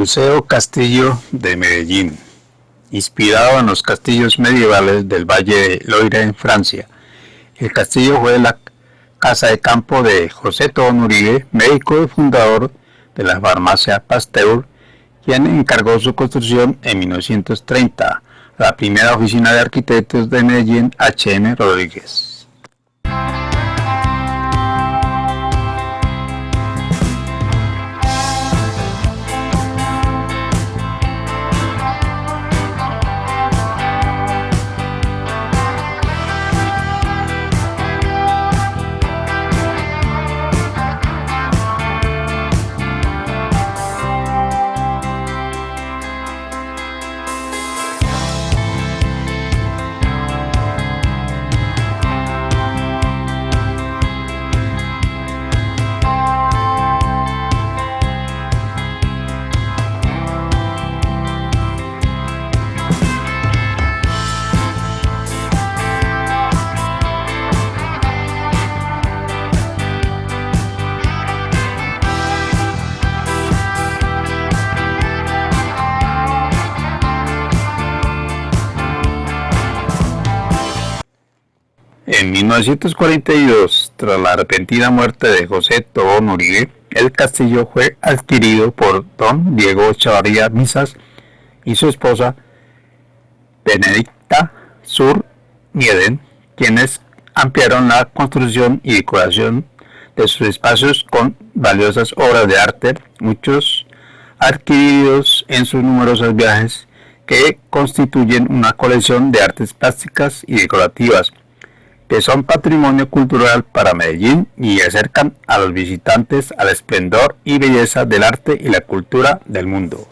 Museo Castillo de Medellín, inspirado en los castillos medievales del Valle de Loira en Francia. El castillo fue la casa de campo de José Tobón Uribe, médico y fundador de la farmacia Pasteur, quien encargó su construcción en 1930 a la primera oficina de arquitectos de Medellín, H.M. Rodríguez. En 1942, tras la repentina muerte de José Tobón Uribe, el castillo fue adquirido por don Diego Chavarría Misas y su esposa Benedicta Sur Mieden, quienes ampliaron la construcción y decoración de sus espacios con valiosas obras de arte, muchos adquiridos en sus numerosos viajes que constituyen una colección de artes plásticas y decorativas que son patrimonio cultural para Medellín y acercan a los visitantes al esplendor y belleza del arte y la cultura del mundo.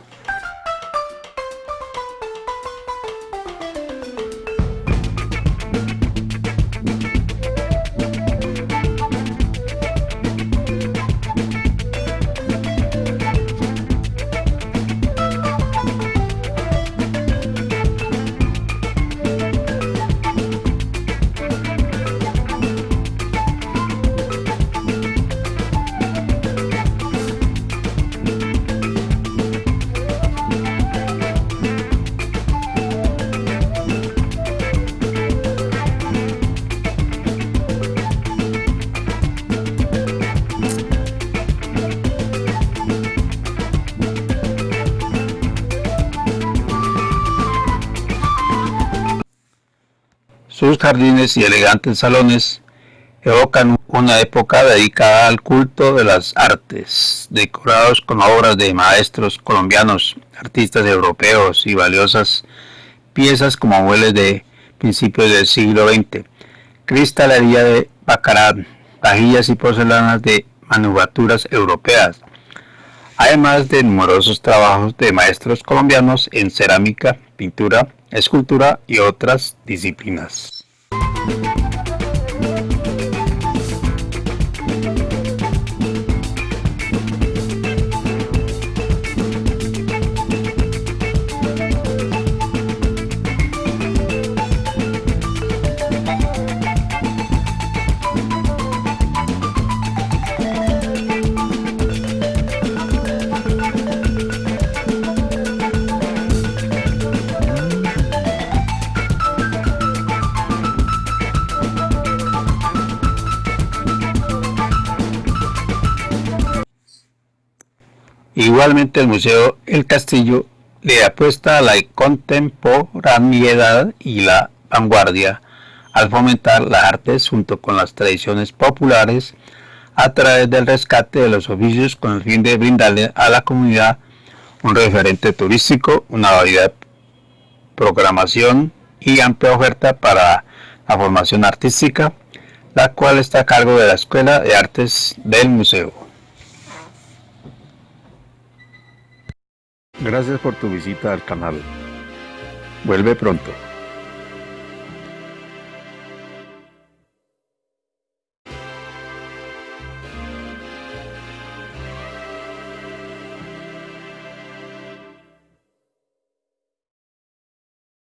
Sus jardines y elegantes salones evocan una época dedicada al culto de las artes, decorados con obras de maestros colombianos, artistas europeos y valiosas piezas como muebles de principios del siglo XX, cristalería de bacarat, vajillas y porcelanas de manufacturas europeas, además de numerosos trabajos de maestros colombianos en cerámica, pintura, escultura y otras disciplinas. Igualmente el Museo El Castillo le apuesta a la contemporaneidad y la vanguardia al fomentar las artes junto con las tradiciones populares a través del rescate de los oficios con el fin de brindarle a la comunidad un referente turístico, una variedad de programación y amplia oferta para la formación artística, la cual está a cargo de la Escuela de Artes del Museo. Gracias por tu visita al canal. Vuelve pronto.